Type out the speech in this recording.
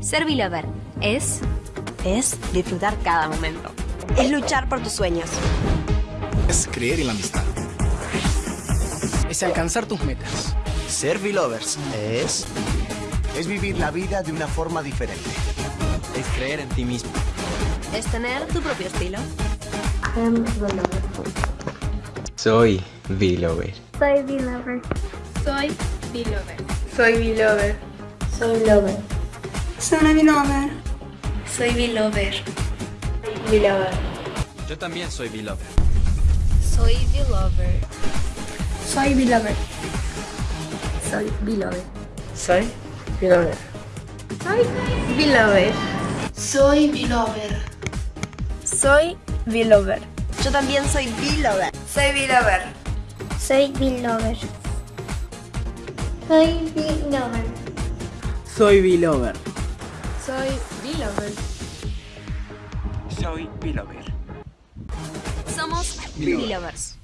Ser Belover es... Es disfrutar cada momento. Es luchar por tus sueños. Es creer en la amistad. Es alcanzar tus metas. Ser Belovers es... Es vivir la vida de una forma diferente. Es creer en ti mismo. Es tener tu propio estilo. Soy Belover. Soy Belover. Soy Belover. Soy Belover. Soy Lover. Soy Belover. Soy Belover. Belover. Yo también soy Belover. Soy Belover. Soy Belover. Soy Belover. Soy Belover. Soy Belover. Soy Belover. Soy Belover. Yo también soy Belover. Soy Belover. Soy Belover. Soy Belover. Soy Belover. Soy Belover. Soy Belover. Somos Belovers.